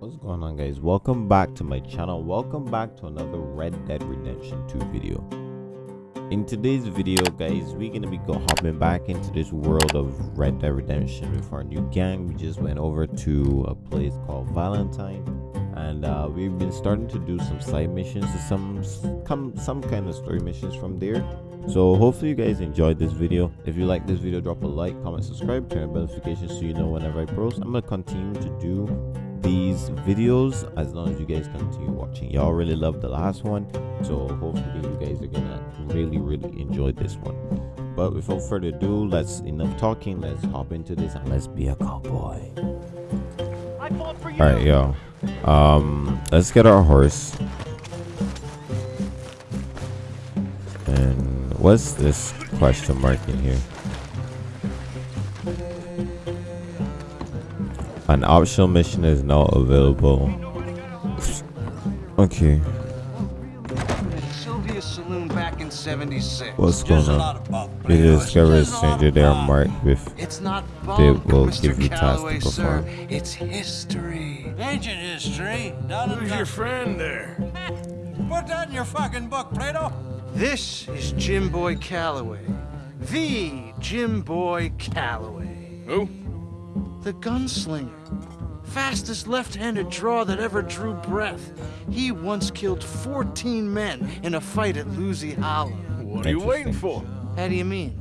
What's going on guys? Welcome back to my channel. Welcome back to another Red Dead Redemption 2 video. In today's video guys, we're gonna be hopping back into this world of Red Dead Redemption with our new gang. We just went over to a place called Valentine and uh, we've been starting to do some side missions some some some kind of story missions from there so hopefully you guys enjoyed this video if you like this video drop a like comment subscribe turn on notifications so you know whenever i post i'm gonna continue to do these videos as long as you guys continue watching. Y'all really loved the last one so hopefully you guys are gonna really really enjoy this one. But without further ado let's enough talking let's hop into this and let's be a cowboy. All right yo. Um let's get our horse. And what's this question mark in here An optional mission is now available. Okay. Sylvia Saloon back in 76. What's going on? You discover a stranger they are marked with. It's not bunk, They will Mr. give you tasks to perform. Sir. It's history. Ancient history. None of Who's your your friend there? Put that in your fucking book, Plato. This is Jim Boy Calloway. The Jim Boy Calloway. Who? The gunslinger. Fastest left-handed draw that ever drew breath. He once killed 14 men in a fight at Lucy Hollow. What are you waiting for? How do you mean?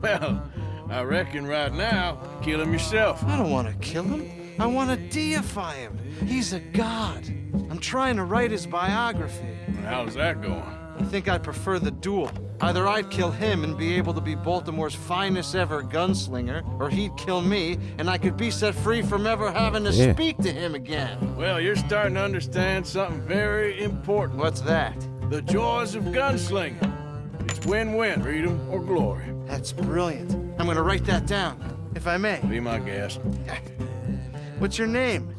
Well, I reckon right now, kill him yourself. I don't want to kill him. I want to deify him. He's a god. I'm trying to write his biography. How's that going? I think I'd prefer the duel. Either I'd kill him and be able to be Baltimore's finest ever gunslinger, or he'd kill me and I could be set free from ever having to Yeah. speak to him again. Well, you're starting to understand something very important. What's that? The joys of gunslinging. It's win-win, freedom or glory. That's brilliant. I'm gonna write that down, if I may. Be my guest. What's your name?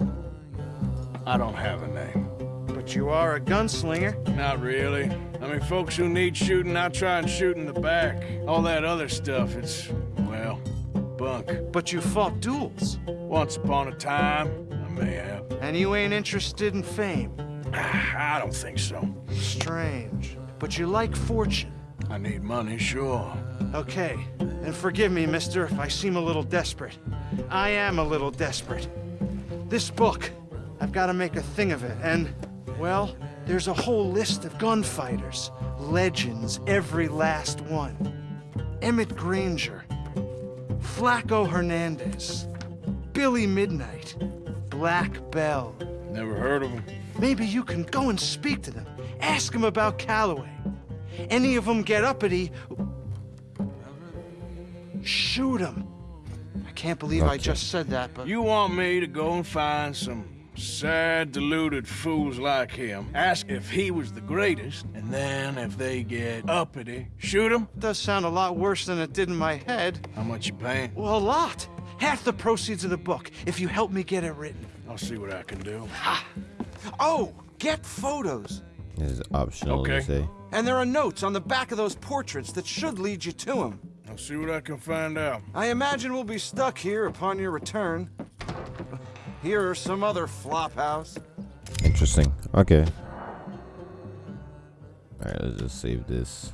I don't have a name. But you are a gunslinger. Not really. I mean, folks who need shooting, I try and shoot in the back. All that other stuff, it's, well, bunk. But you fought duels. Once upon a time, I may have. And you ain't interested in fame. Ah, I don't think so. Strange. But you like fortune. I need money, sure. Okay, and forgive me, mister, if I seem a little desperate. I am a little desperate. This book, I've got to make a thing of it, and, well, there's a whole list of gunfighters. Legends, every last one. Emmett Granger, Flaco Hernandez, Billy Midnight, Black Belle. Never heard of him. Maybe you can go and speak to them. Ask them about Calloway. Any of them get uppity, shoot them. I can't believe I just said that, but You want me to go and find some sad, deluded fools like him, ask if he was the greatest, and then if they get uppity, shoot him? it does sound a lot worse than it did in my head. How much you paying? Well, a lot. Half the proceeds of the book, if you help me get it written. I'll see what I can do. Ha! Oh, get photos. This is optional Okay. to say. And there are notes on the back of those portraits that should lead you to him. I'll see what I can find out. I imagine we'll be stuck here upon your return. Here are some other flophouse. Interesting. Okay. Alright, let's just save this.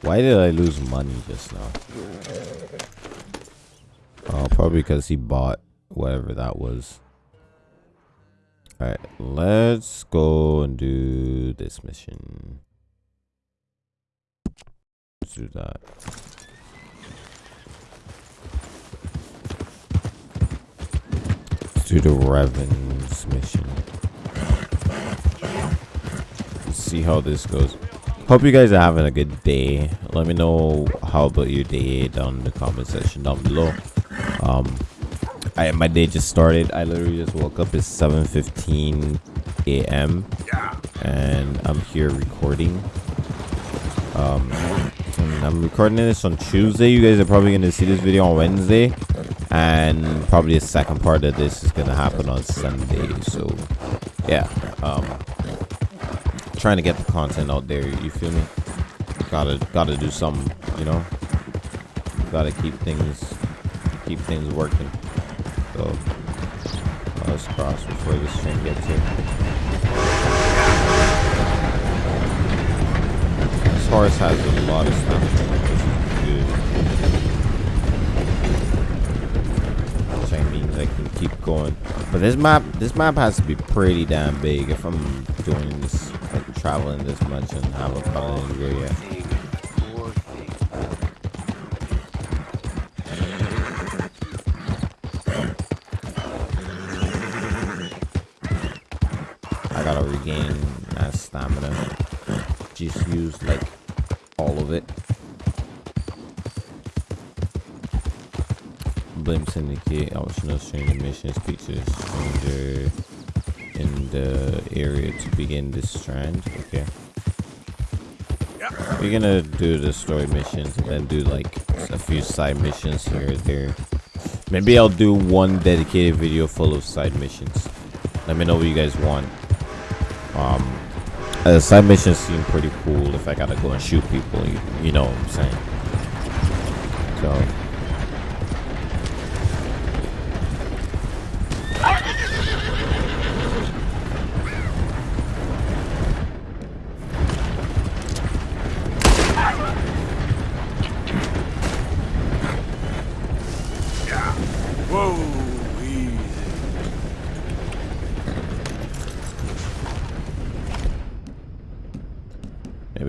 Why did I lose money just now? Oh, probably because he bought whatever that was. Alright, let's go and do this mission. Let's do that. Let's do the Revens mission. Let's see how this goes. Hope you guys are having a good day. Let me know how about your day down in the comment section down below. Um, I my day just started. I literally just woke up. It's 7:15 a.m. and I'm here recording. Um, I'm recording this on Tuesday. You guys are probably gonna see this video on Wednesday, and probably the second part of this is gonna happen on Sunday. So, yeah. Um, trying to get the content out there. You feel me? Gotta gotta do something, you know. gotta keep things keep things working. So let's cross before this train gets here. Horse has a lot of stamina, which. Which means I can keep going. But this map, this map has to be pretty damn big if I'm doing this, like traveling this much and have a colony here yet. I gotta regain that stamina. Just use like all of it. Blame Syndicate, optional stranger missions, features stranger in the area to begin this strand. Okay. We're gonna do the story missions and then do like a few side missions here and there. Maybe I'll do one dedicated video full of side missions. Let me know what you guys want. Um, uh, side missions seem pretty cool if I gotta go and shoot people, you, you know what I'm saying. So.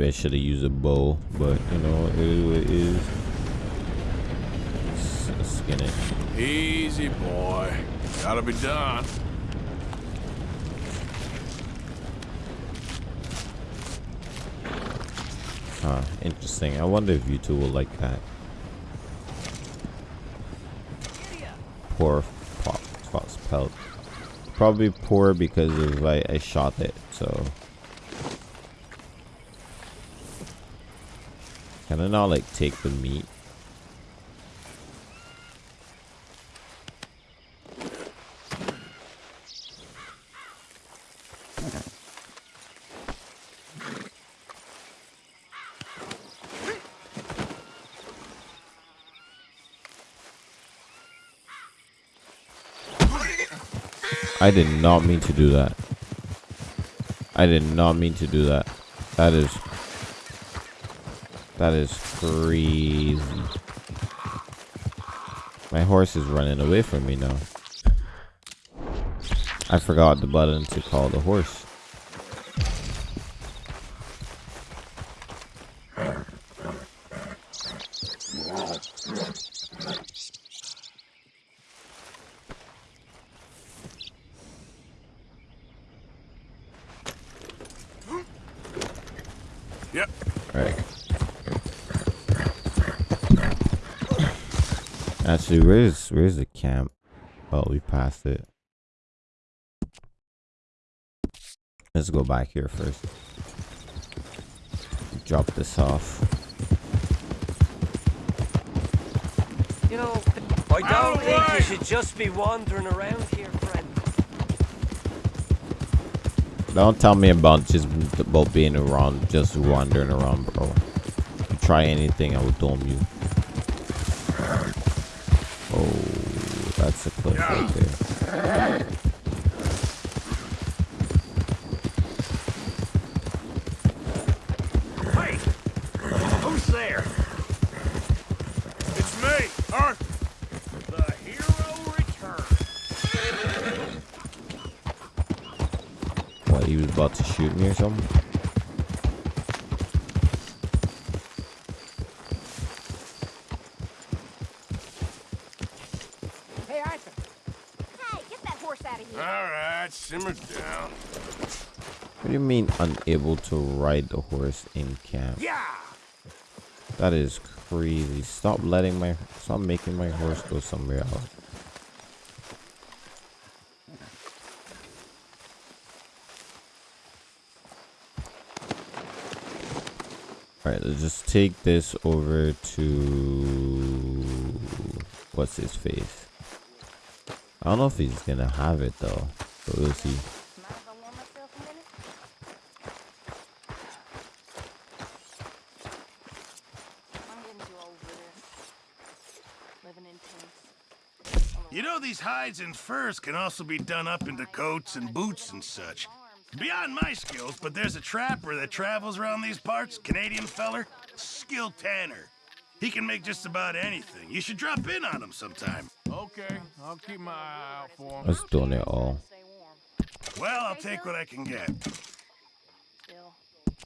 Maybe I should have used a bow, but you know, it is it is. skin it. Easy, boy. Gotta be done. Huh, interesting. I wonder if you two will like that. Poor Fox Pelt. Probably poor because of I, I shot it, so Can I not like take the meat? I did not mean to do that. I did not mean to do that. That is that is crazy. My horse is running away from me now. I forgot the button to call the horse. Yep. All right. Actually, where's where's the camp? Oh, we passed it. Let's go back here first. Drop this off. You know, I don't think you should just be wandering around here, friend. Don't tell me about just about being around, just wandering around, bro. If you Try anything, I will dome you. That's a cliff right there. Hey! Who's there? It's me, Arthur. The hero returns. What, he was about to shoot me or something? simmer down. What do you mean unable to ride the horse in camp? Yeah. That is crazy. Stop letting my stop making my horse go somewhere else. Alright, let's just take this over to what's his face. I don't know if he's gonna have it though. But we'll see. You know these hides and furs can also be done up into coats and boots and such. Beyond my skills, but there's a trapper that travels around these parts, Canadian feller, skilled tanner. He can make just about anything. You should drop in on him sometime. Okay, I'll keep my eye out for him. Let's doing it all. Well, I'll take what I can get. Still,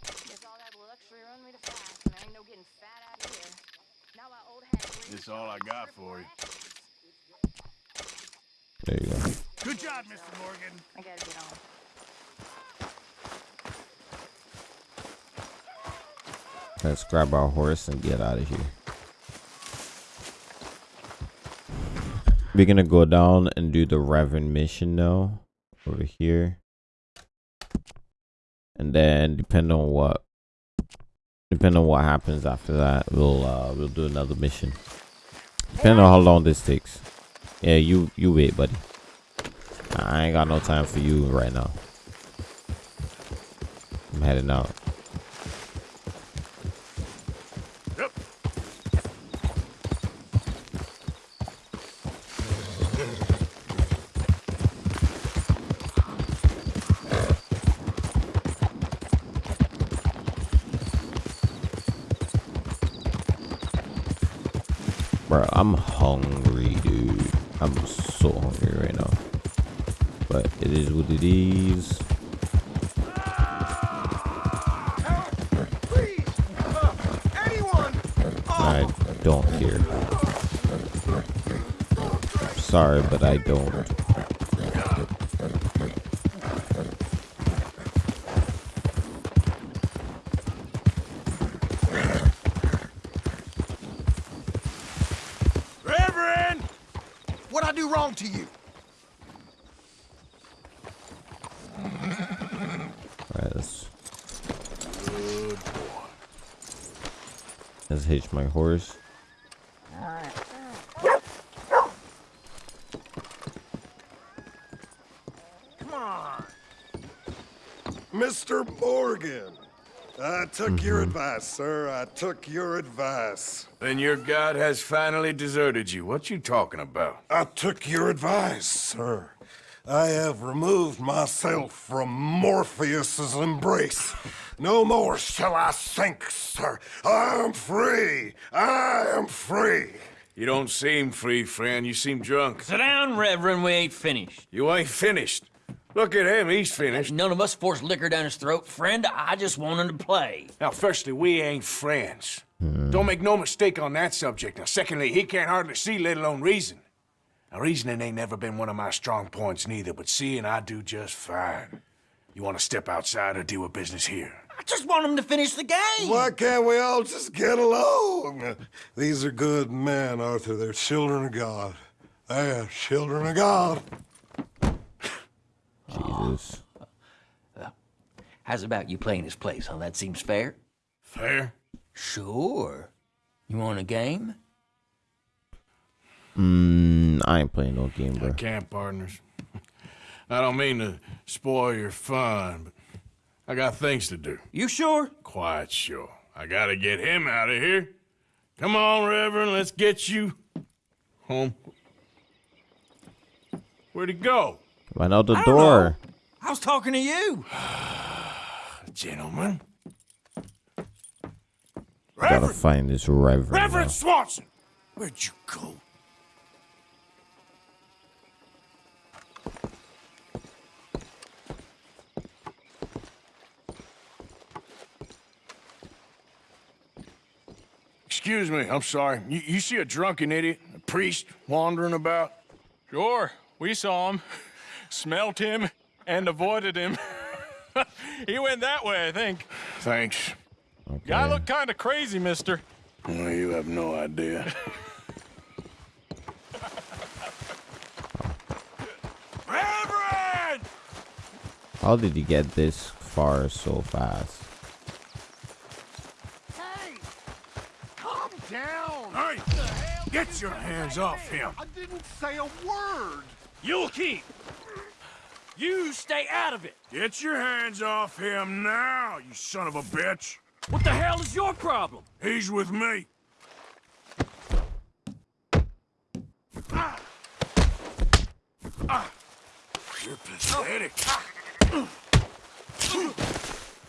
guess all that luxury run me to fast, and there ain't no getting fat out here. Now my old hat. This all I got for you. There you go. Good job, Mr. Morgan. I gotta get on. Let's grab our horse and get out of here. We're gonna go down and do the Reverend mission now over here. And then depending on what depending on what happens after that, we'll uh we'll do another mission. Depending on how long this takes. Yeah, you you wait, buddy. I ain't got no time for you right now. I'm heading out. Yep. Bro, I'm hungry. I'm so hungry right now. But it is what it is. I don't care. Sorry, but I don't. Reverend! What'd I do wrong to you? Alright, let's. Let's hitch my horse. Mr. Morgan, I took your mm-hmm. advice, sir. I took your advice. Then your god has finally deserted you. What you talking about? I took your advice, sir. I have removed myself from Morpheus's embrace. No more shall I sink, sir. I am free. I am free. You don't seem free, friend. You seem drunk. Sit down, Reverend. We ain't finished. You ain't finished. Look at him. He's finished. None of us forced liquor down his throat. Friend, I just want him to play. Now, firstly, we ain't friends. Don't make no mistake on that subject. Now, secondly, he can't hardly see, let alone reason. Now, reasoning ain't never been one of my strong points neither, but seeing I do just fine. You want to step outside or deal with business here? I just want him to finish the game. Why can't we all just get along? These are good men, Arthur. They're children of God. They're children of God. Jesus. How's about you playing his place, huh? That seems fair? Fair? Sure. You want a game? Mm, I ain't playing no game, I bro. can't, partners. I don't mean to spoil your fun, but I got things to do. You sure? Quite sure. I gotta get him out of here. Come on, Reverend, let's get you home. Where'd he go? Run out the I door. I was talking to you. Gentlemen. Gotta find this reverend. Reverend now. Swanson! Where'd you go? Excuse me, I'm sorry. You, you see a drunken idiot, a priest wandering about? Sure, we saw him, smelt him, and avoided him. he went that way, I think. Thanks. Guy Okay. looked kind of crazy, mister. Well, you have no idea. Reverend! How did he get this far so fast? Hey! Calm down! Hey! Get your hands off him! I didn't say a word! You'll keep! You stay out of it. Get your hands off him now, you son of a bitch! What the hell is your problem? He's with me. You Steady.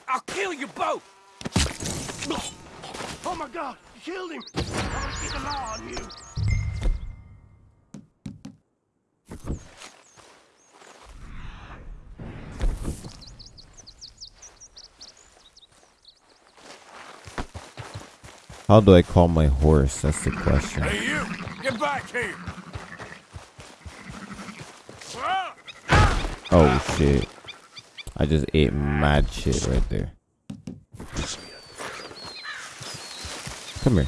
I'll kill you both! Oh my god, killed him! I'm gonna get the law on you. How do I call my horse? That's the question. Hey, you! Get back here! Oh shit. I just ate mad shit right there. Come here.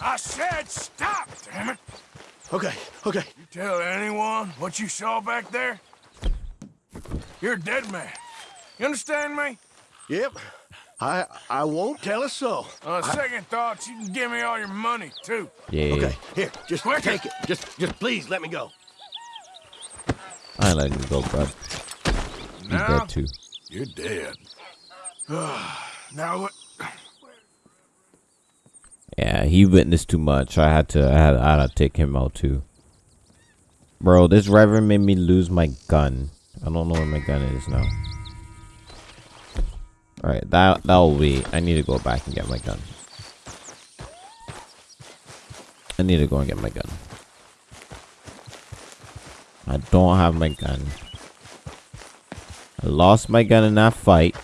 I said stop, damn it! Okay, okay. You tell anyone what you saw back there? You're a dead man. You understand me? Yep. I I won't tell a soul. On second thoughts, you can give me all your money, too. Yeah. Okay, here, just Quicker. take it. Just just please let me go. I ain't letting you go, bro. You Now? dead too. You're dead. now what? Yeah, he witnessed too much. I had to I had, I had to take him out too. Bro, this reverend made me lose my gun. I don't know where my gun is now. Alright, that that'll wait. I need to go back and get my gun. I need to go and get my gun. I don't have my gun. I lost my gun in that fight.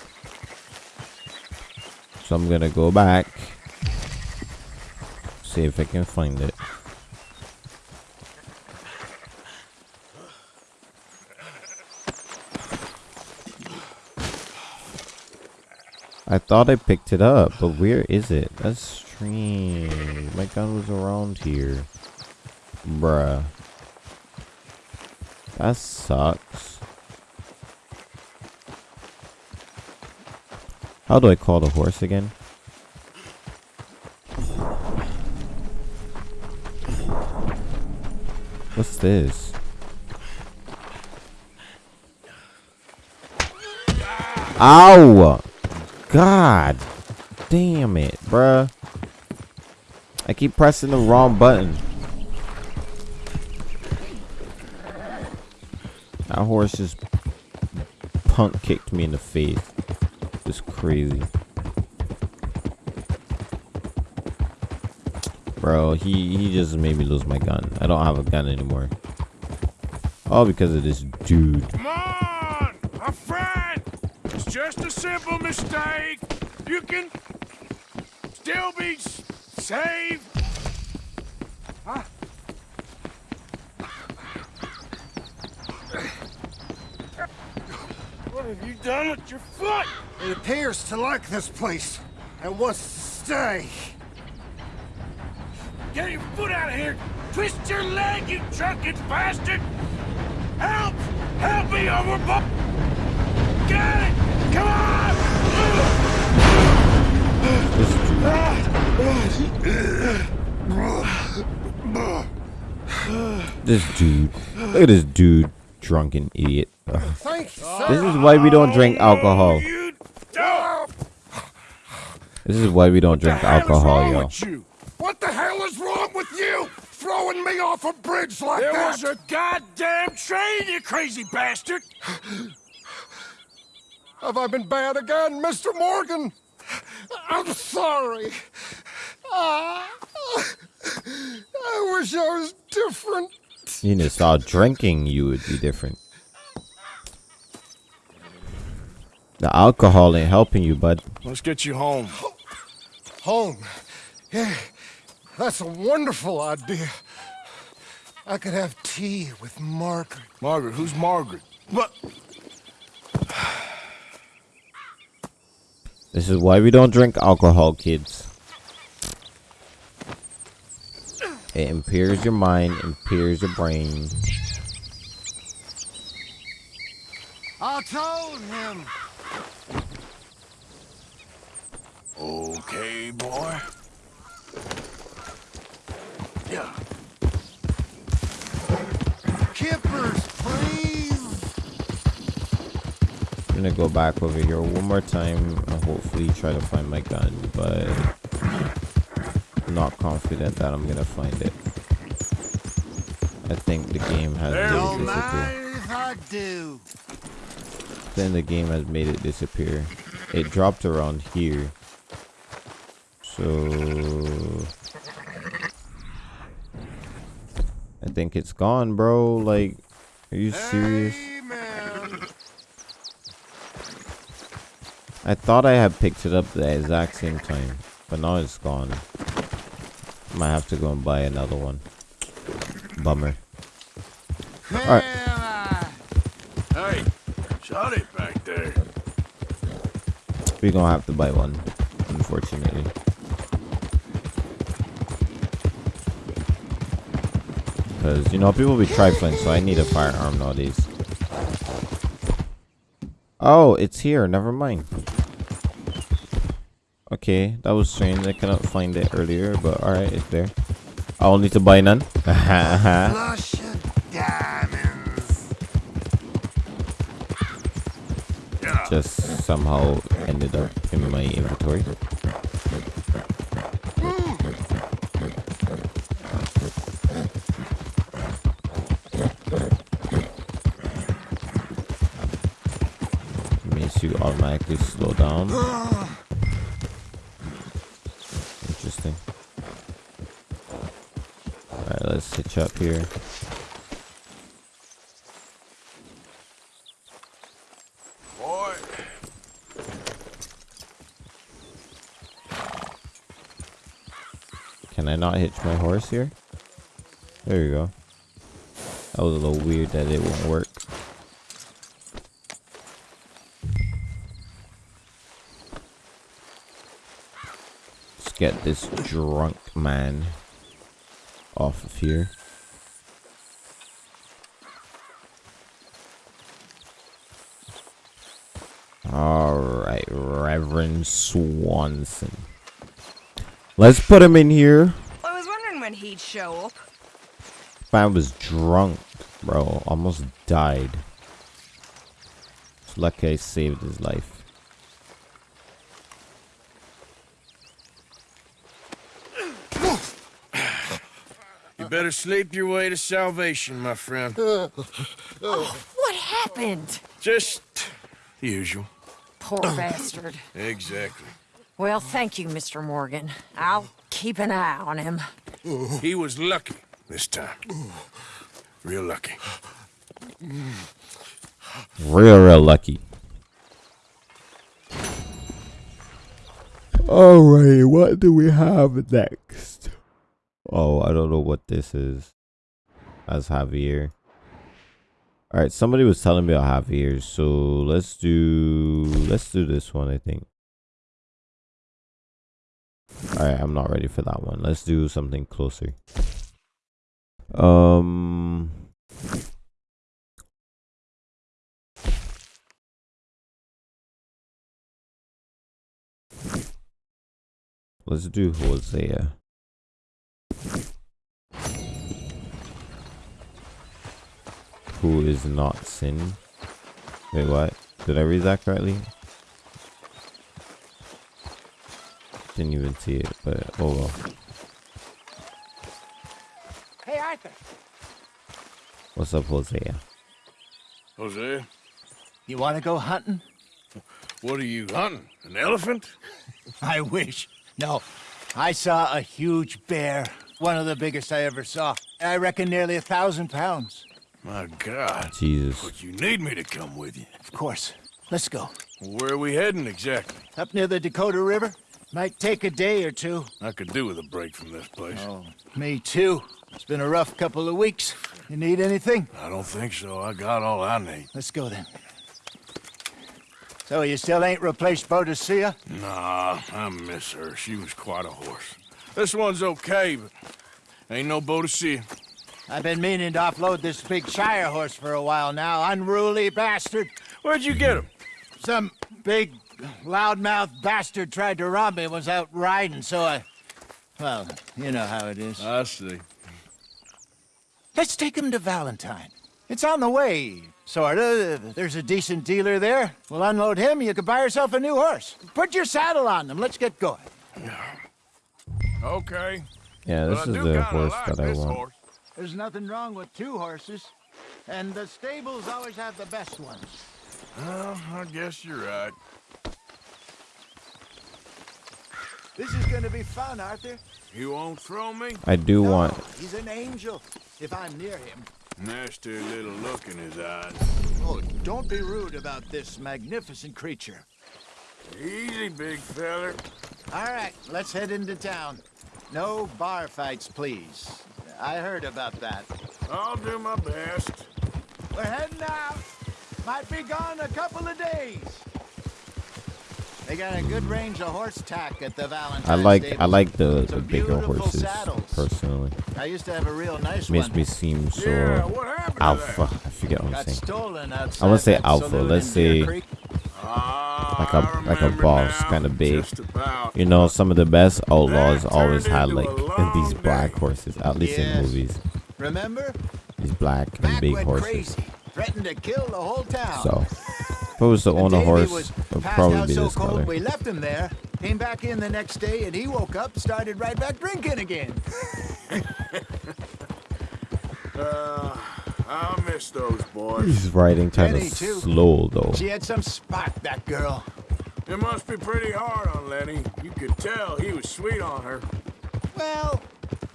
So I'm gonna go back. See if I can find it. I thought I picked it up, but where is it? That's strange. My gun was around here. Bruh. That sucks. How do I call the horse again? What's this? Ow! God damn it, bruh. I keep pressing the wrong button. That horse just punk kicked me in the face. Just crazy. Bro, he, he just made me lose my gun. I don't have a gun anymore. All because of this dude. Come on, my friend. It's just a simple mistake. You can still be saved. Huh? What have you done with your foot? It appears to like this place and wants to stay. Get your foot out of here! Twist your leg, you drunken bastard! Help! Help me overboard! Get it! Come on! This dude. Look at this dude. Drunken idiot. Ugh. This is why we don't drink alcohol. Don't! This is why we don't drink hell is alcohol, wrong yo. with you? What the hell is wrong with you? Throwing me off a bridge like There that? was a goddamn train, you crazy bastard! Have I been bad again, Mr. Morgan? I'm sorry. Ah, I wish I was different. You need to start drinking, you would be different. The alcohol ain't helping you, bud. Let's get you home. Home. Yeah, that's a wonderful idea. I could have tea with Margaret. Margaret, who's Margaret? But This is why we don't drink alcohol, kids. It impairs your mind, impairs your brain. I told him. Okay, boy. Yeah. Kippers, please. I'm gonna go back over here one more time and hopefully try to find my gun, but I'm not confident that I'm gonna find it. I think the game has made it disappear. mind if I do. Then the game has made it disappear. It dropped around here. So I think it's gone, bro. Like, are you serious? I thought I had picked it up the exact same time, but now it's gone. Might have to go and buy another one. Bummer. Alright. Hey, shot it back there. We're gonna have to buy one, unfortunately. Because, you know, people be trifling, so I need a firearm nowadays. Oh, it's here. Never mind. Okay, that was strange. I cannot find it earlier, but alright, it's there. I'll need to buy none. Flush diamonds. Just somehow ended up in my inventory. Automatically slow down. Interesting. Alright, let's hitch up here. Boy. Can I not hitch my horse here? There you go. That was a little weird that it won't work. Get this drunk man off of here. Alright, Reverend Swanson. Let's put him in here. I was wondering when he'd show up. Man was drunk, bro. Almost died. It's lucky I saved his life. You better sleep your way to salvation, my friend. Oh, what happened? Just the usual. Poor bastard. Exactly. Well, thank you, Mr. Morgan. I'll keep an eye on him. He was lucky this time. Real lucky. Real, real lucky. Alright, what do we have next? Oh, I don't know what this is. As Javier. Alright, somebody was telling me about Javier, so let's do let's do this one, I think. Alright, I'm not ready for that one. Let's do something closer. Um Let's do Hosea. Who is not sin? Wait, what? Did I read that correctly? Didn't even see it, but oh well. Hey, Arthur. What's up, Hosea? Jose, You want to go hunting? what are you hunting? An elephant? I wish. No. I saw a huge bear. One of the biggest I ever saw. I reckon nearly a thousand pounds. My God. Jesus. But you need me to come with you. Of course. Let's go. Where are we heading exactly? Up near the Dakota River. Might take a day or two. I could do with a break from this place. Oh, me too. It's been a rough couple of weeks. You need anything? I don't think so. I got all I need. Let's go then. So you still ain't replaced Boadicea? Nah, I miss her. She was quite a horse. This one's okay, but ain't no Boadicea. I've been meaning to offload this big Shire horse for a while now. Unruly bastard. Where'd you get him? Some big, loudmouth bastard tried to rob me. Was out riding, so I... Well, you know how it is. I see. Let's take him to Valentine. It's on the way, sorta. There's a decent dealer there. We'll unload him, you can buy yourself a new horse. Put your saddle on them, let's get going. Okay. Yeah, this But I is the horse like that I want. horse. There's nothing wrong with two horses. And the stables always have the best ones. Well, I guess you're right. This is gonna be fun, Arthur. You won't throw me? I do want. He's an angel, if I'm near him. Nasty little look in his eyes. Oh, don't be rude about this magnificent creature. Easy, big feller. All right, let's head into town. No bar fights, please. I heard about that. I'll do my best. We're heading out. Might be gone a couple of days. They got a good range of horse tack at the Valentine. I like I like the the bigger horses saddles. personally. I used to have a real nice Makes one. me seem so Yeah, what happened to alpha. I forget what I'm Got saying. I want to say alpha. Let's in Deer say Creek. like a like a boss, kind of big. You know, some of the best outlaws always had like these black horses, at least in movies. Remember? These black and big horses. crazy. Threatened to kill the whole town. So, if I was to own a horse, it would probably be so this cold color. we left him there. Came back in the next day and he woke up, started right back drinking again. Uh, I miss those boys. He's riding kind of too. slow though. She had some spark, that girl. It must be pretty hard on Lenny. You could tell he was sweet on her. Well,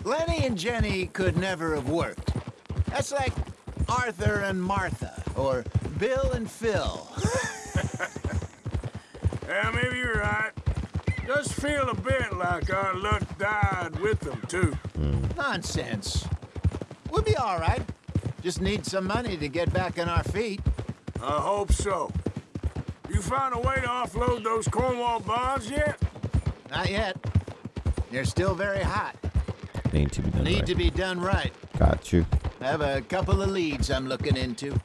Lenny and Jenny could never have worked. That's like Arthur and Martha, or Bill and Phil. Yeah, maybe you're right. Does feel a bit like our luck died with them, too. Hmm. Nonsense. We'll be all right. Just need some money to get back on our feet. I hope so. You found a way to offload those Cornwall bonds yet? Not yet. They're still very hot. Need to be done Need right. to be done right. Got you. I have a couple of leads I'm looking into.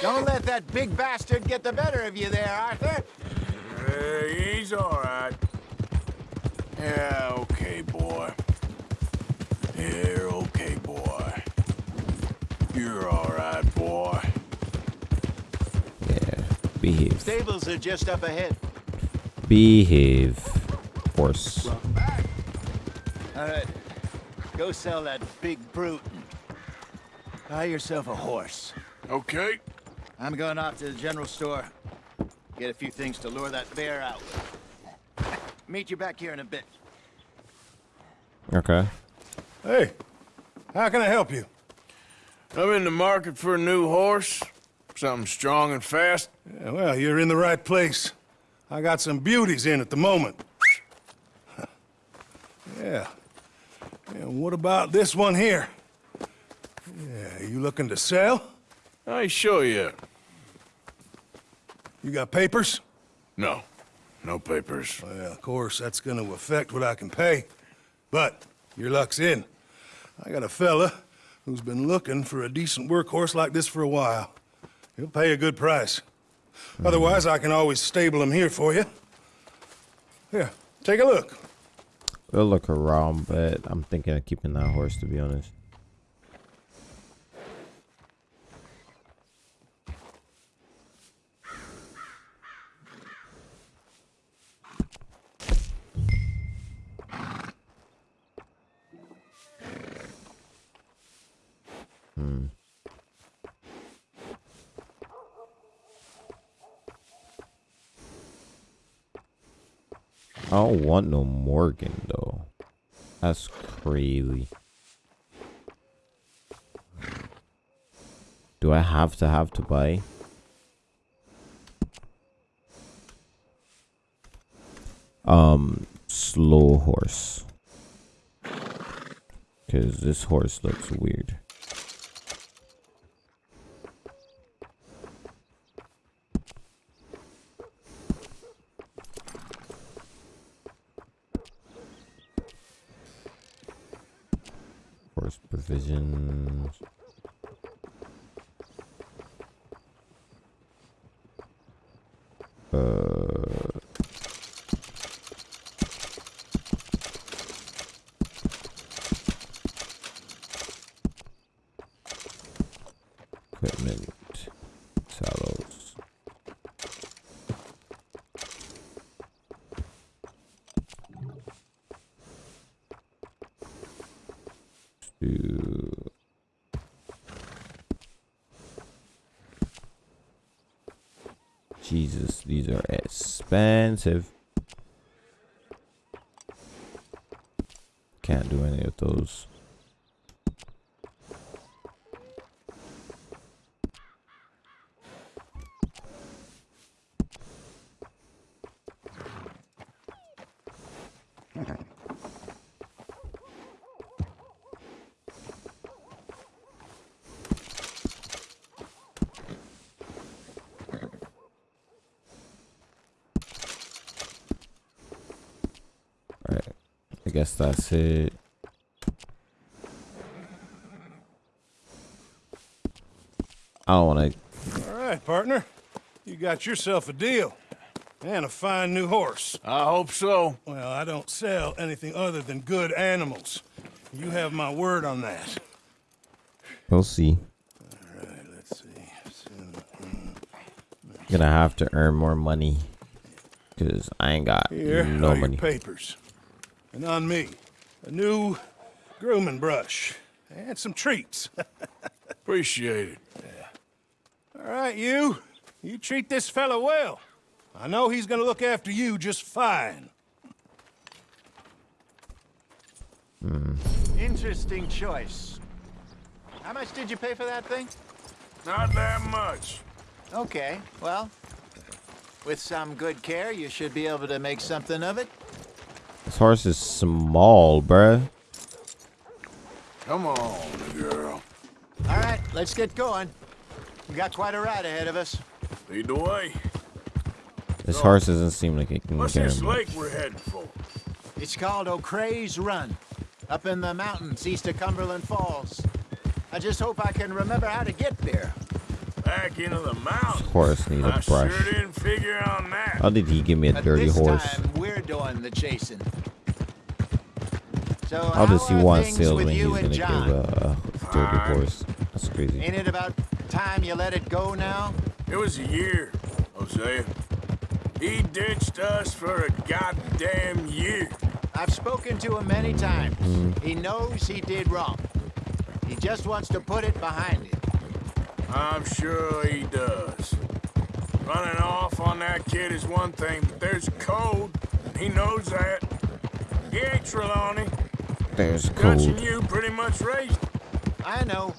Don't let that big bastard get the better of you there, Arthur. Hey, he's all right. Yeah, okay, boy. Yeah, okay, boy. You're all right, boy. Yeah. Behave. Stables are just up ahead. Behave. Horse. All right. Go sell that big brute. and Buy yourself a horse. Okay. I'm going off to the general store. Get a few things to lure that bear out. Meet you back here in a bit. Okay. Hey, how can I help you? I'm in the market for a new horse. Something strong and fast. Yeah, well, you're in the right place. I got some beauties in at the moment. yeah. And what about this one here? Yeah, you looking to sell? I show you. You got papers? No. No papers. Well, of course, that's gonna affect what I can pay. But your luck's in. I got a fella who's been looking for a decent workhorse like this for a while. He'll pay a good price. Otherwise, I can always stable him here for you. Here, take a look. We'll look around, but I'm thinking of keeping that horse to be honest. I don't want no Morgan though. That's crazy. Do I have to have to buy? Um, slow horse. Cause this horse looks weird. Horse provisions. Uh, equipment, saddles. Jesus, these are expensive. Can't do any of those. That's it. I don't want to. All right, partner. You got yourself a deal. And a fine new horse. I hope so. Well, I don't sell anything other than good animals. You have my word on that. We'll see. All right, let's see. Gonna have to earn more money. Because I ain't got Here no are money. your papers. And on me, a new grooming brush. And some treats. Appreciate it. All right, you. You treat this fella well. I know he's gonna look after you just fine. Hmm. Interesting choice. How much did you pay for that thing? Not that much. Okay, well, with some good care, you should be able to make something of it. This horse is small, bruh. Come on, girl. All right, let's get going. We got quite a ride ahead of us. Lead the way. This horse doesn't seem like it can What's carry this much. lake we're heading for? It's called O'Creagh's Run, up in the mountains east of Cumberland Falls. I just hope I can remember how to get there. Back into the mountains. This Horse needs a brush. sure didn't figure on that. How did he give me a But dirty this horse? time, we're doing the chasing. So How does he want things sales with when he's you gonna and give John? a, a dirty Fine. horse? That's crazy. Ain't it about time you let it go now? It was a year, Hosea. He ditched us for a goddamn year. I've spoken to him many times. Mm-hmm. He knows he did wrong. He just wants to put it behind him. I'm sure he does. Running off on that kid is one thing, but there's code. And He knows that. He ain't Trelawny. There's Dutch and code. you pretty much raised. I know.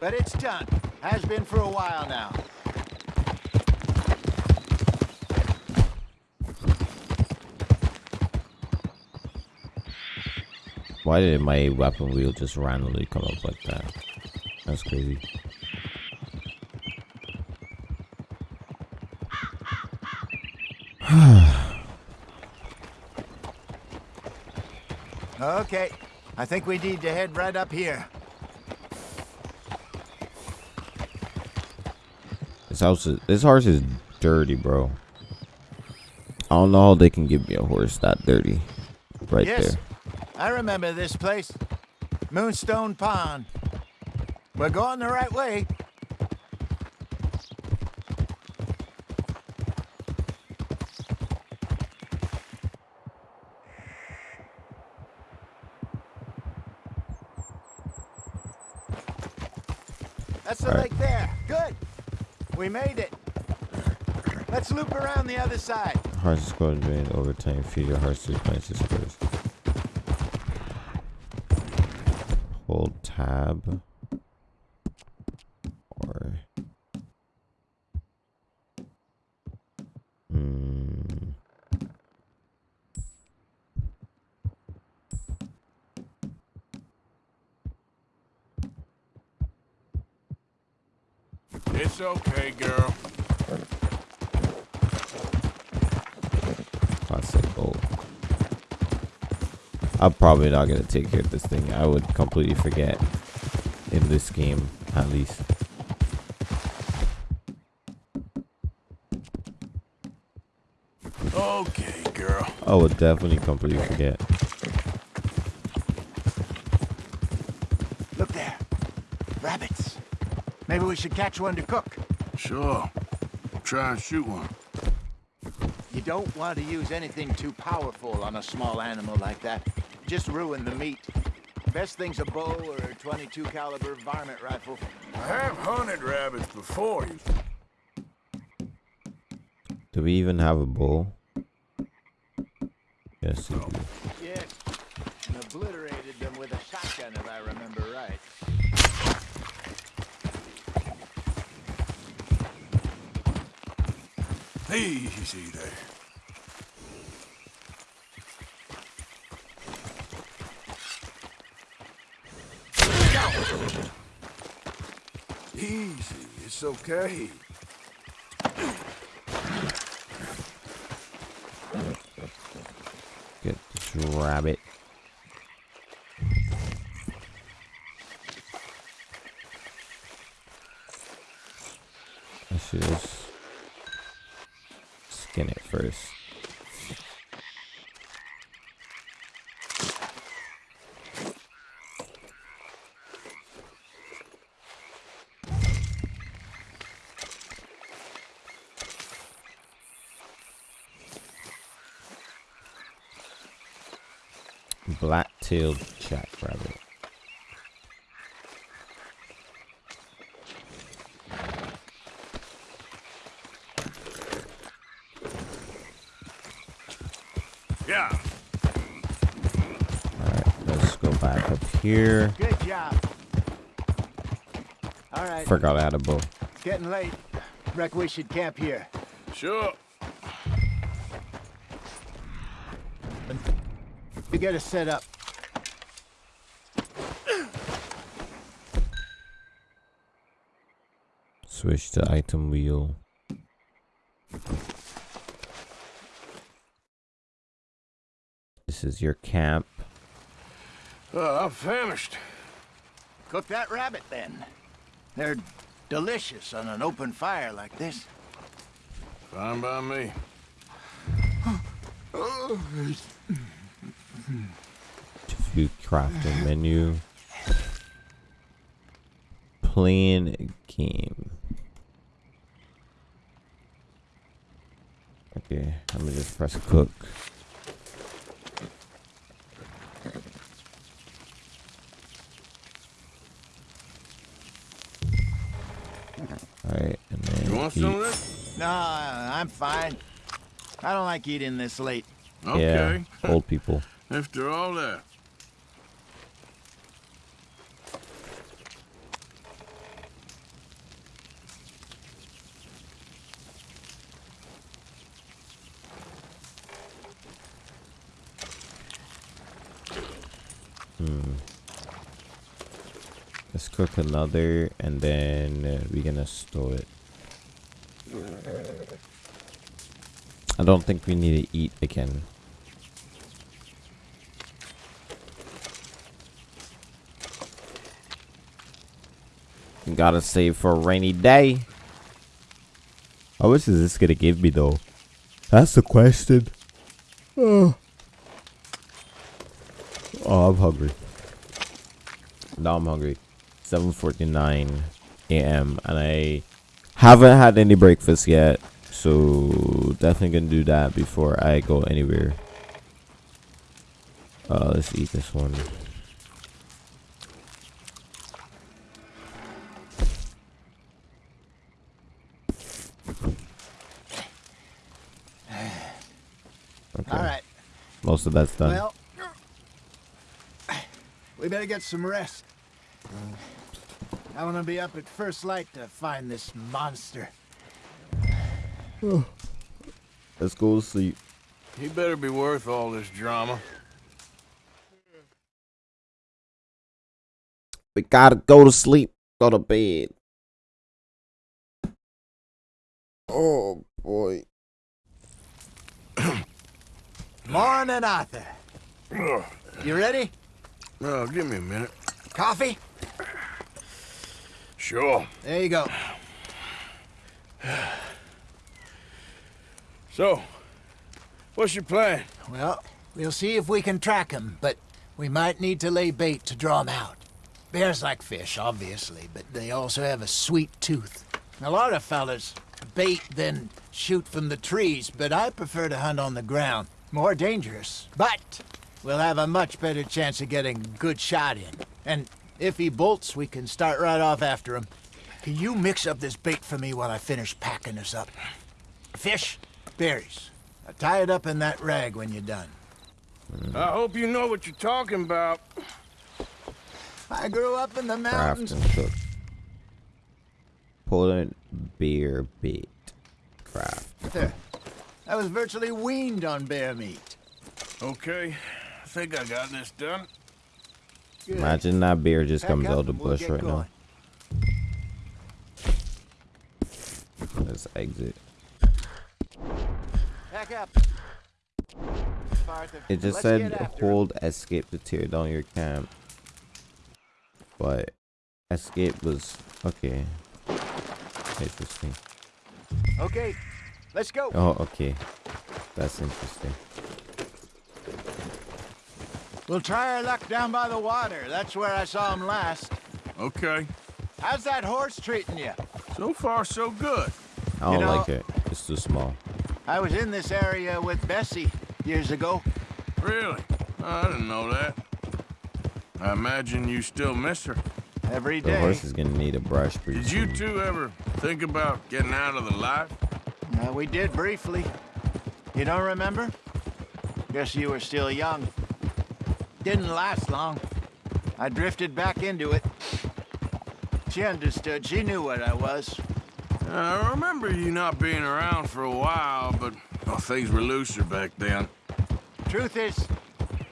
But it's done. Has been for a while now. Why did my weapon wheel just randomly come up like that? That's crazy. Okay. I think we need to head right up here. This house is this horse is dirty, bro. I don't know how they can give me a horse that dirty. Right yes, there. I remember this place. Moonstone Pond. We're going the right way. That's the All right. lake there. Good. We made it. Let's loop around the other side. Horse is going to drain over time. Feed your horse to plants squares. Hold tab. Or. Hmm. It's okay, girl. Classic gold. I'm probably not gonna take care of this thing. I would completely forget in this game, at least. Okay, girl. I would definitely completely forget. Look there. Rabbits. Maybe we should catch one to cook. Sure. Try and shoot one. You don't want to use anything too powerful on a small animal like that. Just ruin the meat. Best thing's a bow or a 22 caliber varmint rifle. I have hunted rabbits before. You. Do we even have a bow? Yes, we do. Yes. And obliterated them with a shotgun, if I remember right. Easy there. It's okay. Get this rabbit. I should just skin it first. Black-tailed jackrabbit. Yeah. Alright, let's go back up here. Good job. All right. Forgot I had a bow. It's getting late. Reckon we should camp here. Sure. You get us set up. Switch to item wheel. This is your camp. Uh, I'm famished. Cook that rabbit then. They're delicious on an open fire like this. Fine by me. View crafting menu. Playing game. Okay, let me just press cook. Alright, and then You want some of this? No, I'm fine. I don't like eating this late. Okay. Yeah, old people. After all that. Cook another and then uh, we're gonna store it. I don't think we need to eat again. Gotta save for a rainy day. How much is this gonna give me though? That's the question. Oh, oh I'm hungry. Now I'm hungry. 7:49 a.m. and I haven't had any breakfast yet, so definitely gonna do that before I go anywhere. Uh, let's eat this one. Okay. All right. Most of that's done. Well, we better get some rest. I want to be up at first light to find this monster. Let's go to sleep. He better be worth all this drama. We gotta go to sleep. Go to bed. Oh boy. Morning, Arthur. You ready? Oh, give me a minute. Coffee? Sure. There you go. So, what's your plan? Well, we'll see if we can track him, but we might need to lay bait to draw him out. Bears like fish, obviously, but they also have a sweet tooth. A lot of fellas bait then shoot from the trees, but I prefer to hunt on the ground. More dangerous, but we'll have a much better chance of getting a good shot in. And if he bolts, we can start right off after him. Can you mix up this bait for me while I finish packing this up? Fish, Berries. Now tie it up in that rag when you're done. I hope you know what you're talking about. I grew up in the Craft mountains. and cook. Poland beer bait. Craft. There. I was virtually weaned on bear meat. Okay, I think I got this done. Good. Imagine that beer just Pack comes up out the and we'll bush right going. now. Let's exit. It just let's said hold escape to tear down your camp. But escape was okay. Interesting. Okay, let's go. Oh, okay. That's interesting. We'll try our luck down by the water. That's where I saw him last. Okay, How's that horse treating you? so far so good. I don't know- like it. It's too small. I was in this area with Bessie years ago. Really? I didn't know that. I imagine you still miss her. Every The day. horse is gonna need a brush pretty Did you two ever think about getting out of the life? Uh, we did briefly. You don't remember? Guess you were still young. Didn't last long. I drifted back into it. She understood. She knew what I was. Uh, I remember you not being around for a while, but well, things were looser back then. Truth is,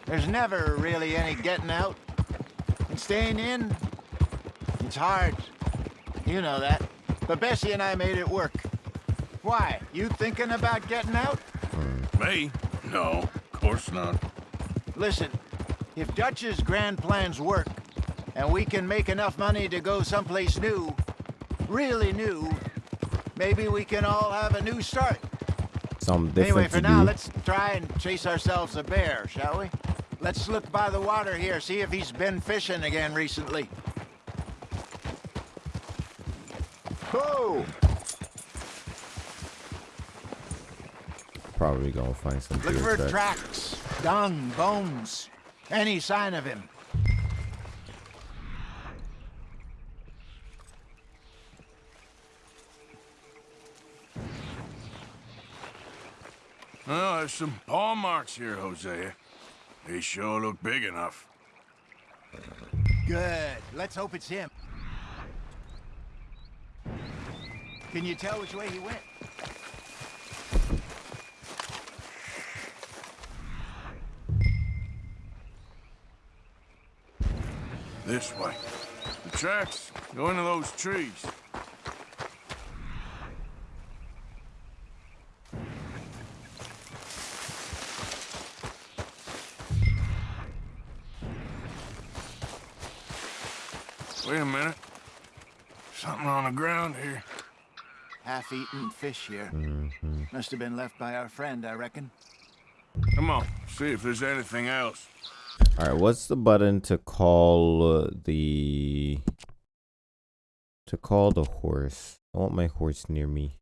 there's never really any getting out. And staying in, it's hard. You know that. But Bessie and I made it work. Why? You thinking about getting out? Me? No, of course not. Listen, if Dutch's grand plans work, and we can make enough money to go someplace new, really new, maybe we can all have a new start. Something different anyway, for to now, do. let's try and chase ourselves a bear, shall we? Let's look by the water here, see if he's been fishing again recently. Oh! Probably gonna find some Look for tracks. tracks, dung, bones, any sign of him. Well, there's some paw marks here, Hosea. They sure look big enough. Good. Let's hope it's him. Can you tell which way he went? This way. The tracks go into those trees. Wait a minute. Something on the ground here. Half-eaten fish here. Must have been left by our friend, I reckon. Come on, see if there's anything else. All right, what's the button to call uh, the to call the horse? I want my horse near me.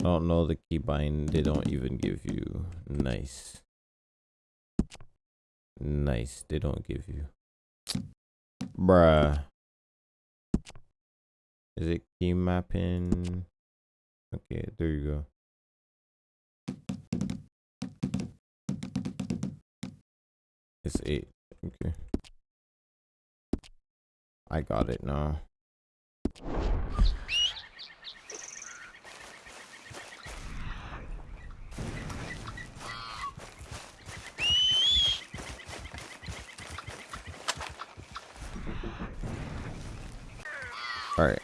I don't know the keybind. They don't even give you nice. Nice. They don't give you. Bruh. Is it key mapping? Okay, there you go. It's eight. Okay. I got it now. Alright.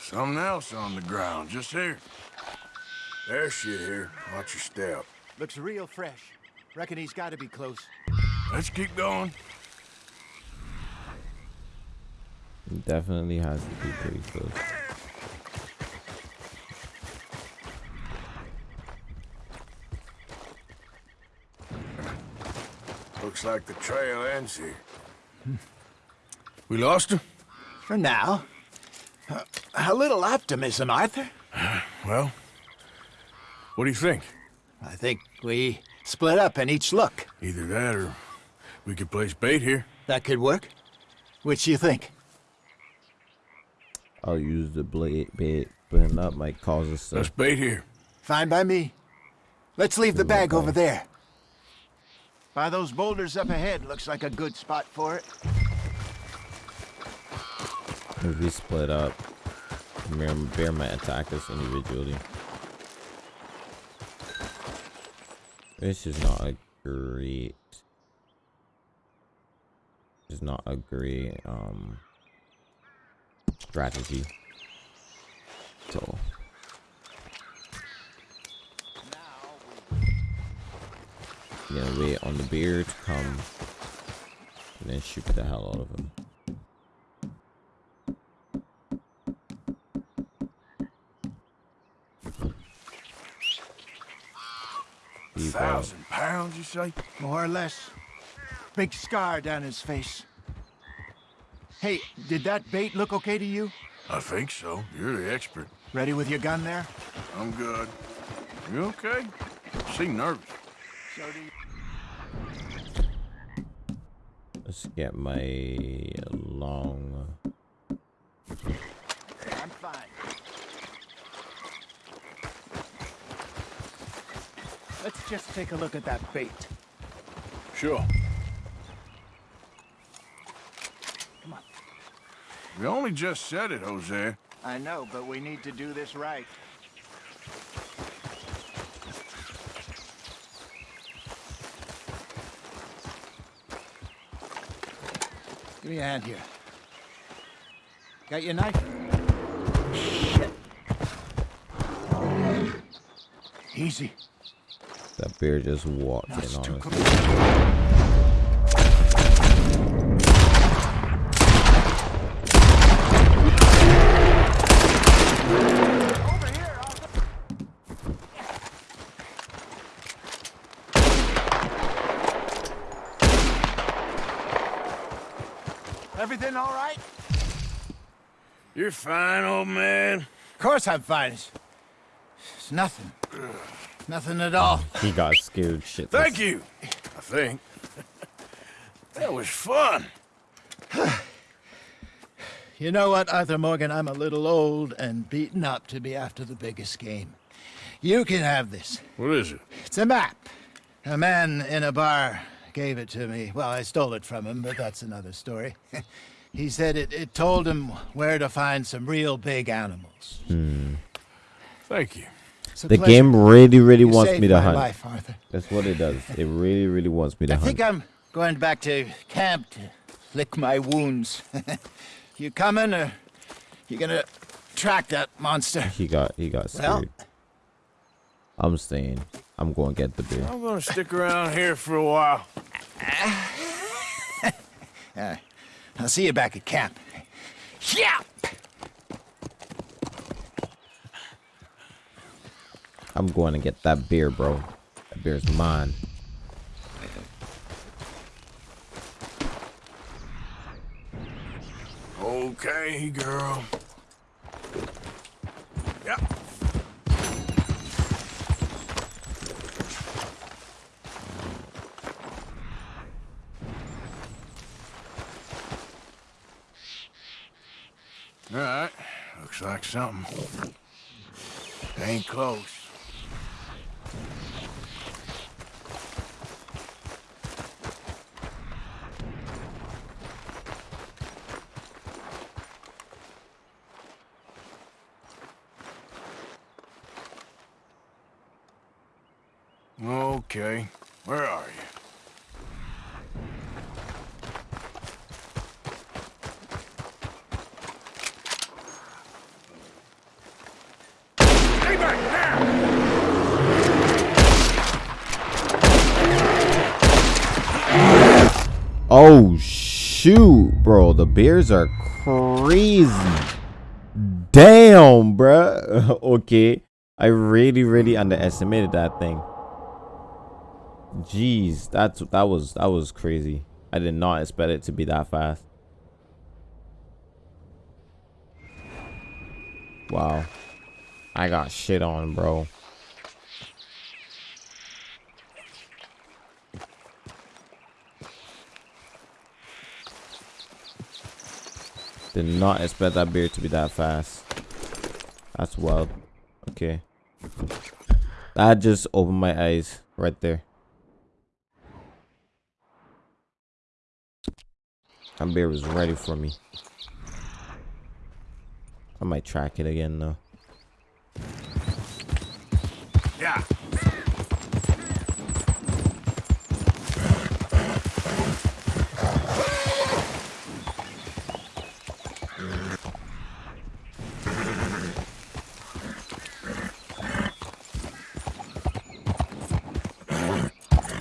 Something else on the ground, just here. There's shit here. Watch your step. Looks real fresh. Reckon he's got to be close. Let's keep going. It definitely has to be pretty close. Looks like the trail ends here. We lost him? For now. Uh, a little optimism, Arthur. Well, what do you think? I think we split up and each look. Either that or we could place bait here. That could work. Which do you think? I'll use the blade bait, but that might cause us to. Let's bait here. Fine by me. Let's leave the bag over there. By those boulders up ahead, looks like a good spot for it. If we split up, bear, bear might attack us individually. This is not a great. This is not a great um strategy. So. Gonna wait on the bear to come and then shoot the hell out of him. Thousand pounds, you say? More or less. Big scar down his face. Hey, did that bait look okay to you? I think so. You're the expert. Ready with your gun there? I'm good. You okay? Seem nervous. So do you. Let's get my long. I'm fine. Let's just take a look at that bait. Sure. Come on. We only just said it, Hosea. I know, but we need to do this right. Give me a hand here. Got your knife? Shit. Easy. That bear just walked in That's on us. Everything all right? You're fine, old man. Of course I'm fine. It's, it's nothing. Nothing at all. He got scared shit. Thank you. I think. that was fun. You know what, Arthur Morgan? I'm a little old and beaten up to be after the biggest game. You can have this. What is it? It's a map. A man in a bar gave it to me. Well, I stole it from him, but that's another story. he said it, it told him where to find some real big animals. Hmm. Thank you. It's The pleasure. game really, really You wants me to hunt. life, That's what it does. It really, really wants me to I hunt. I think I'm going back to camp to lick my wounds. you coming, or you gonna track that monster? He got, he got Well- scared. I'm staying. I'm going to get the beer. I'm gonna stick around here for a while. Uh, I'll see you back at camp. Yeah. I'm going to get that beer, bro. That beer's mine. Okay, girl. Yep. All right. Looks like something. Ain't close. Okay. Where are you? Stay back now! Oh, shoot, bro. The bears are crazy. Damn, bruh. okay. I really, really underestimated that thing. Jeez, that's that was that was crazy. I did not expect it to be that fast. Wow. I got shit on, bro. Did not expect that beer to be that fast. That's wild. Okay. That just opened my eyes right there. That beer was ready for me. I might track it again though. Yeah.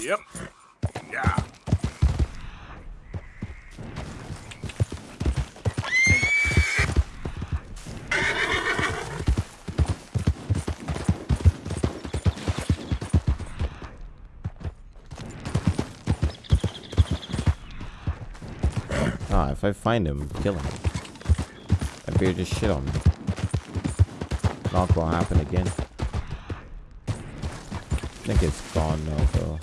Yep. Yeah. Ah, if I find him, kill him. That beer just shit on me. Not gonna happen again. I think it's gone now, though.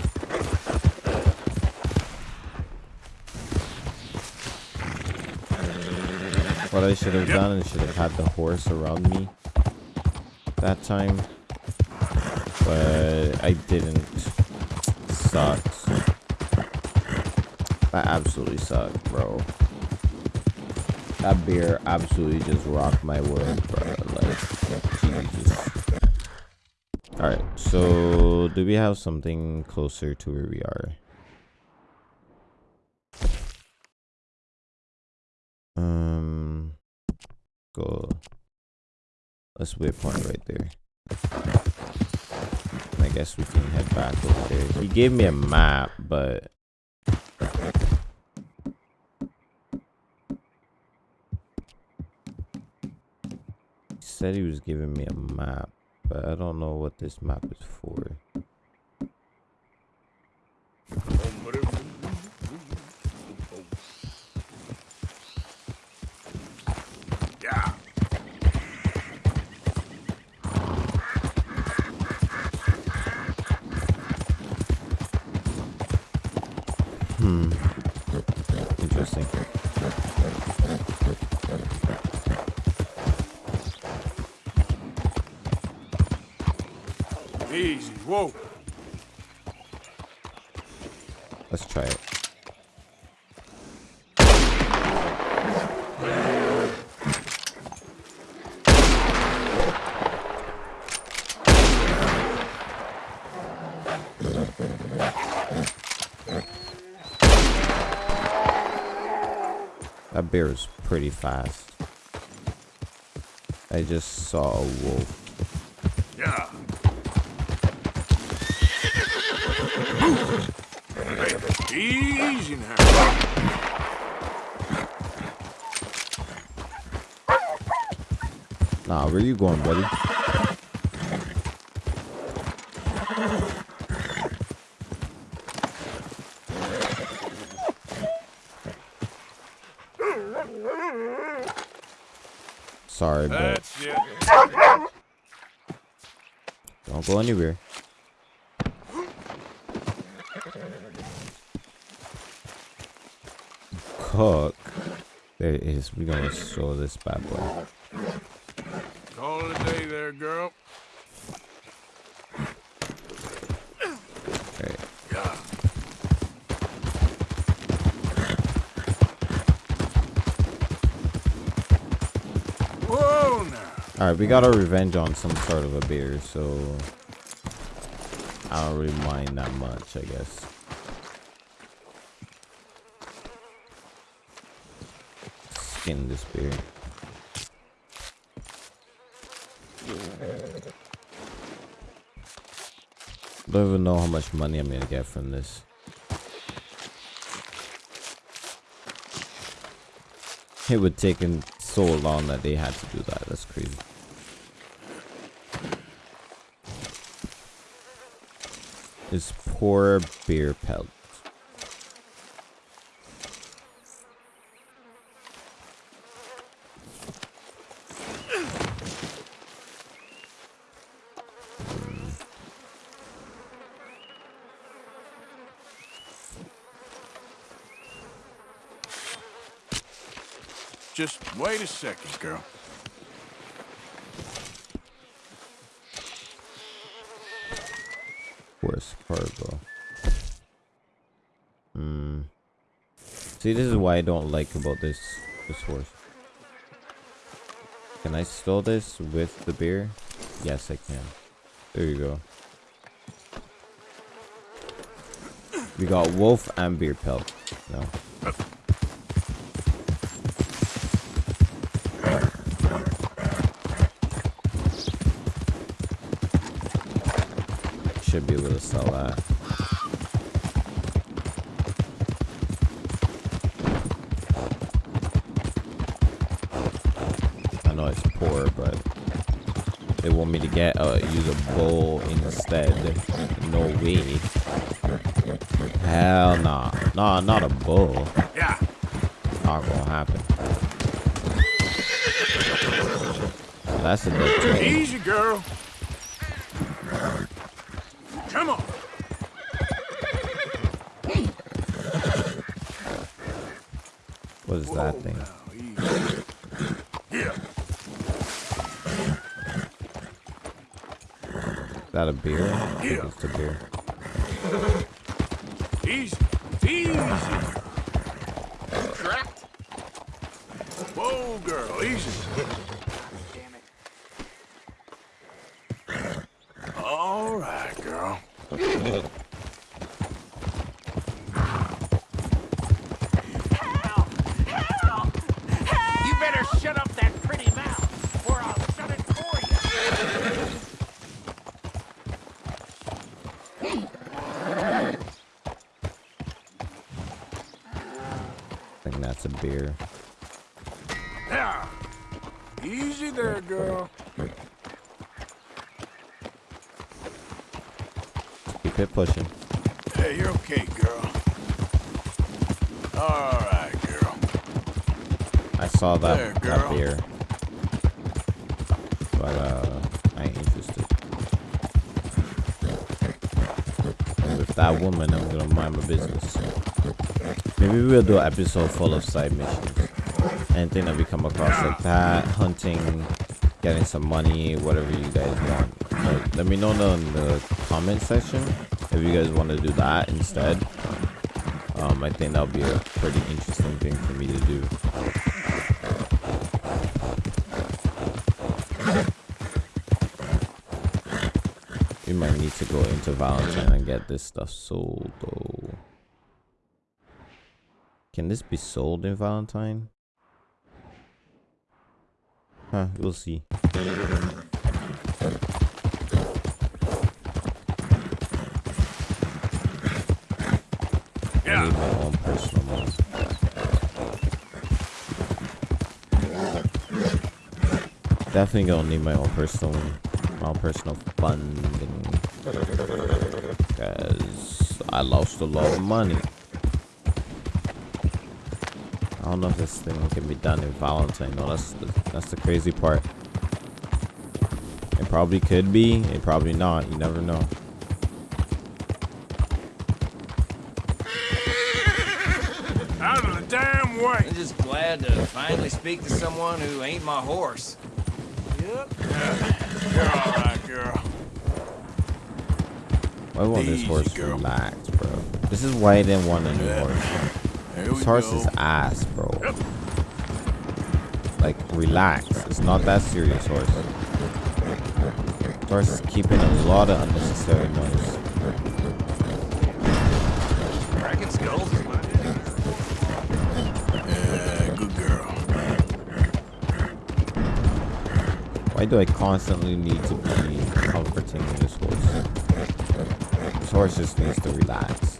What I should have done is should have had the horse around me that time. But I didn't. Sucks. That absolutely sucked, bro. That beer absolutely just rocked my world, bro. Like, Jesus. Alright, so do we have something closer to where we are? Um, go. Let's waypoint right there. I guess we can head back over there. He gave me a map, but said he was giving me a map, but I don't know what this map is for. Yeah. Hmm. Interesting. Easy. Whoa. Let's try it. That bear is pretty fast. I just saw a wolf. Yeah. Hey, easy now. Nah, where are you going, buddy? Sorry, but don't go anywhere. Cook. There it is. We're gonna show this bad boy. Call it a day there, girl. Okay. Yeah. Whoa now. Alright, we got our revenge on some sort of a beer, so I don't really mind that much, I guess. Skin this beer. Don't even know how much money I'm gonna get from this. It would take him so long that they had to do that. That's crazy. This poor beer pelt. Just wait a second, girl. Horse cargo. Hmm. See, this is why I don't like about this this horse. Can I store this with the beer? Yes, I can. There you go. We got wolf and beer pelt. No. Should be able to sell that. I know it's poor, but they want me to get uh use a bowl instead. No way. Hell nah. Nah, not a bull. Yeah. Not gonna happen. That's a turtle. Easy, girl. Come on. What is that thing? Here. That a beer? I it's a beer. Easy. Easy. Whoa, girl. Easy. Pushing. Hey, you're okay, girl. All right, girl. I saw that, There, that beer. But uh I ain't interested. With that woman I'm gonna mind my business. Maybe we'll do an episode full of side missions. Anything that we come across like that, hunting, getting some money, whatever you guys want. But let me know in the comment section if you guys want to do that instead. Um, I think that'll be a pretty interesting thing for me to do. We might need to go into Valentine and get this stuff sold though. Can this be sold in Valentine? Huh, we'll see. Definitely gonna need my own personal my own personal funding. Cause I lost a lot of money. I don't know if this thing can be done in Valentine. No, that's the, that's the crazy part. It probably could be. It probably not. You never know. Out of the damn way. I'm just glad to finally speak to someone who ain't my horse. Yep. You're all right, girl. Why won't this horse girl. relax, bro? This is why I didn't want a new horse. Here This horse go. is ass, bro. Like, relax. It's not that serious, horse. This horse is keeping a lot of unnecessary noise. Why do I constantly need to be comforting this horse? This horse just needs to relax.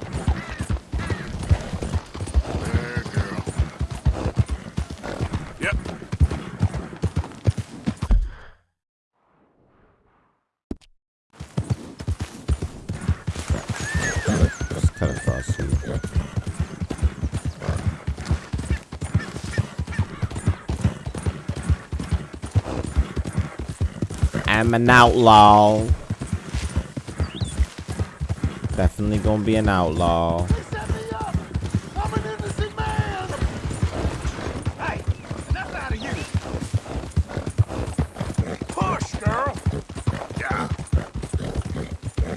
I'm an outlaw. Definitely gonna be an outlaw.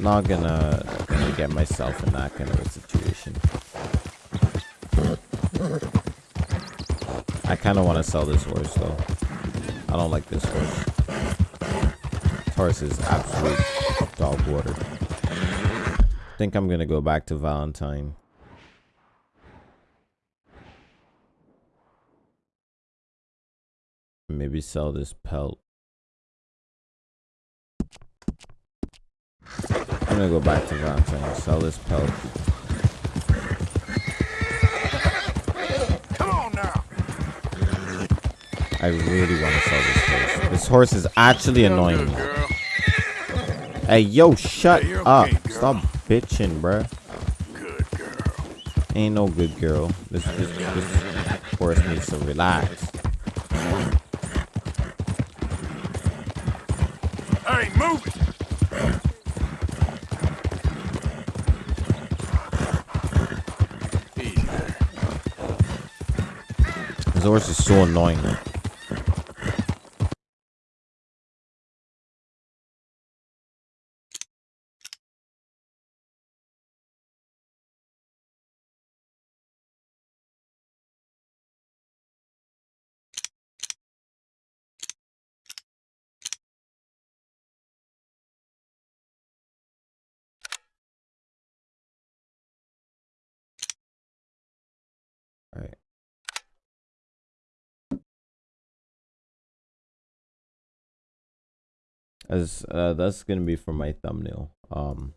not gonna, gonna get myself in that kind of a situation. I kind of want to sell this horse though. I don't like this horse. Horse is absolute dog water. I think I'm gonna go back to Valentine. Maybe sell this pelt. I'm gonna go back to Valentine, sell this pelt. Come on now. I really want to sell this horse. This horse is actually annoying me. Hey, yo, shut Hey, up. okay. Stop bitching, bruh. Good girl. Ain't no good girl. This, this, this horse needs to relax. Hey, move it. This horse is so annoying. Alright. As uh, that's gonna be for my thumbnail. Um,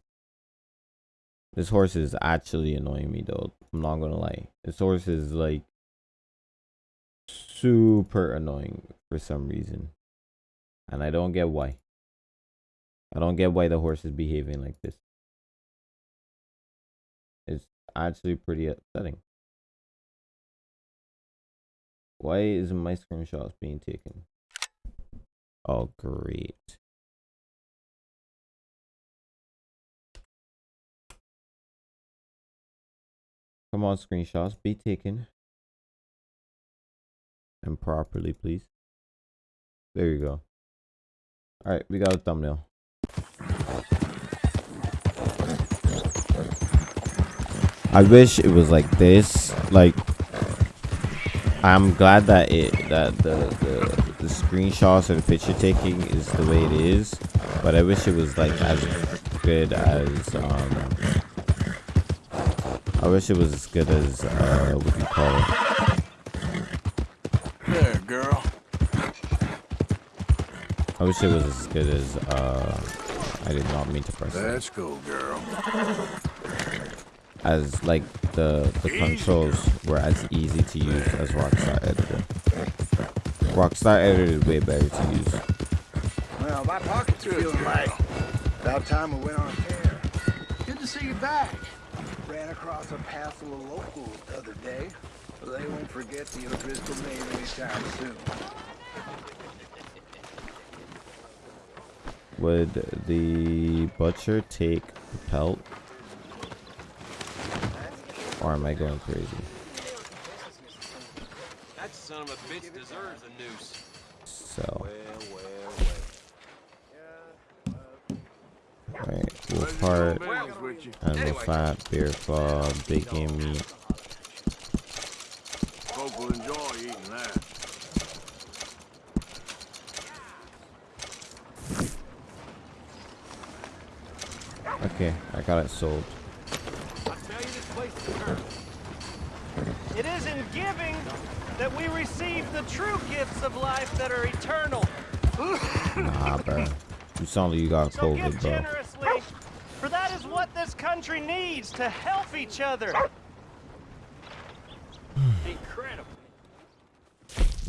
this horse is actually annoying me though. I'm not gonna lie. This horse is like super annoying for some reason, and I don't get why. I don't get why the horse is behaving like this. It's actually pretty upsetting. Why isn't my screenshots being taken? Oh, great. Come on, screenshots, be taken. And properly, please. There you go. Alright, we got a thumbnail. I wish it was like this. Like, I'm glad that it that the the, the screenshots and picture taking is the way it is, but I wish it was like as good as um. I wish it was as good as uh, what do you call it? There, girl. I wish it was as good as uh. I did not mean to press it. Let's go, girl. as like the the controls were as easy to use as Rockstar Editor. Rockstar Editor is way better to use. Well, my pockets are feeling light. About time we went on a tear. Good to see you back. Ran across a passel of locals the other day. They won't forget the O'Driscoll name anytime soon. Would the butcher take the pelt? Or am I going crazy? That son of a bitch deserves a noose. So. Alright, wolf heart, animal fat, bear claw, big game meat. Folk will enjoy eating that. Okay, I got it sold. It is in giving that we receive the true gifts of life that are eternal. Nah, bro. You sound like you got So give COVID, bro. generously, for that is what this country needs to help each other. Incredible.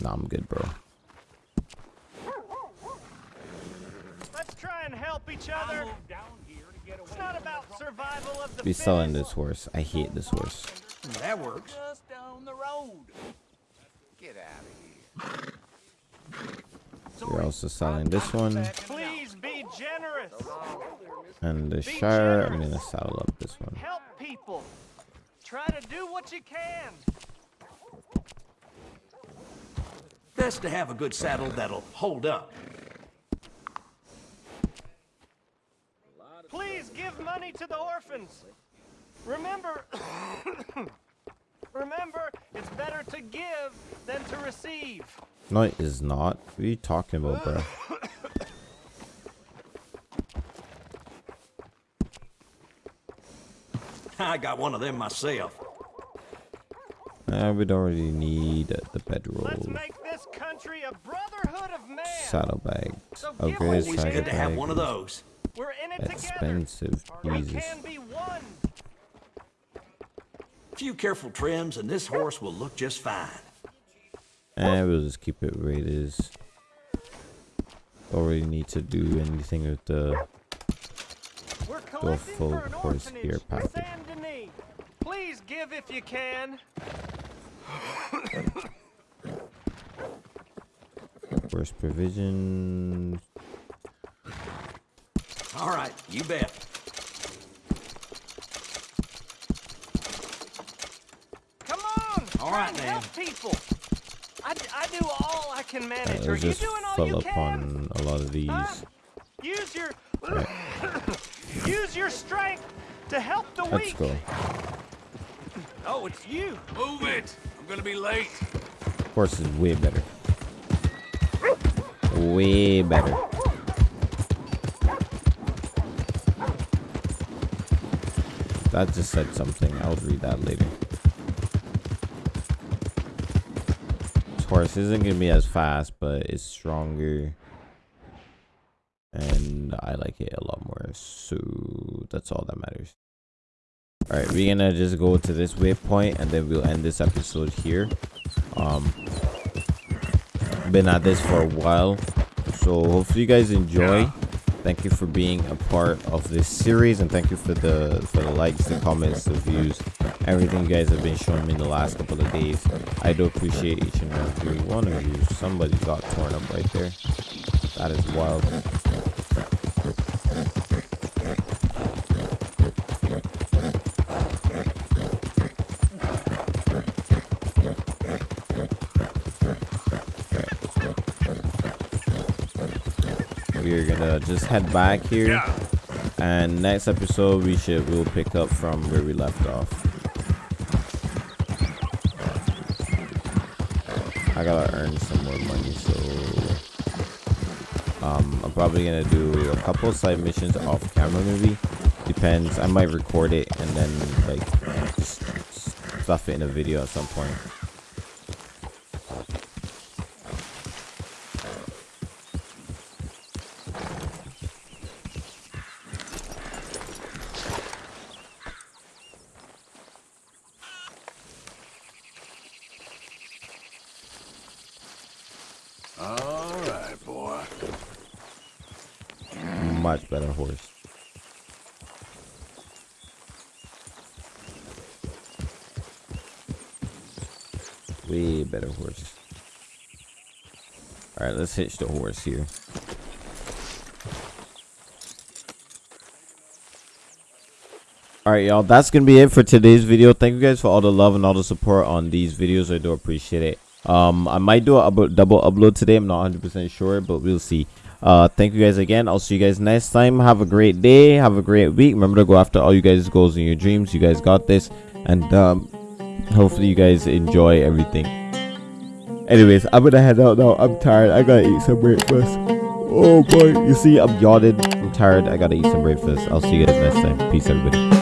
Nah, I'm good, bro. Let's try and help each other. It's not about survival of the Be selling this horse. I hate this horse. That works. Just down the road. Get out of here. We're also selling this one. Please be generous. And the Shire, I'm gonna saddle up this one. Help people. Try to do what you can. Best to have a good saddle that'll hold up. Please give money to the orphans. Remember, remember, it's better to give than to receive. No, it is not. What are you talking about, bro? I got one of them myself. Uh, we don't really need the bedroll. Let's make this country a brotherhood of man. Saddlebags. So Upgrade Always good to have one of those. We're in it Expensive. together. We Jesus. can be one. A few careful trims and this horse will look just fine. And we'll just keep it where it is. Don't really need to do anything with the We're the full horse orphanage gear in package. Saint Denis. Please give if you can. Horse provision. All right, you bet. Come on. All try right, and man. Help people. I, d- I do all I can Uh, manage. Are let's you just doing all you up can? on a lot of these. Use your use your strength to help the Let's weak. go. Oh, it's you. Move it! I'm gonna be late. Horse is way better. Way better. That just said something. I'll read that later. Horse isn't gonna be as fast, but it's stronger. And I like it a lot more. So that's all that matters. Alright, we're gonna just go to this waypoint and then we'll end this episode here. Um been at this for a while. So hopefully you guys enjoy. Thank you for being a part of this series and thank you for the for the likes, the comments, the views, everything you guys have been showing me in the last couple of days. I do appreciate each and every one of you. Somebody got torn up right there. That is wild. We're gonna just head back here. And next episode we should we'll pick up from where we left off. Gotta earn some more money, so um I'm probably gonna do a couple side missions off camera maybe. Depends. I might record it and then like just stuff it in a video at some point. All right, boy. Much better horse. Way better horse. Alright, let's hitch the horse here. Alright, y'all, that's gonna be it for today's video. Thank you guys for all the love and all the support on these videos. I do appreciate it. Um, I might do a double upload today. I'm not 100% sure, but we'll see. Uh, thank you guys again. I'll see you guys next time. Have a great day. Have a great week. Remember to go after all you guys' goals and your dreams. You guys got this. And um, hopefully you guys enjoy everything. Anyways, I'm gonna head out now. I'm tired. I gotta eat some breakfast. Oh boy, you see, I'm yawning. I'm tired. I gotta eat some breakfast. I'll see you guys next time. Peace, everybody.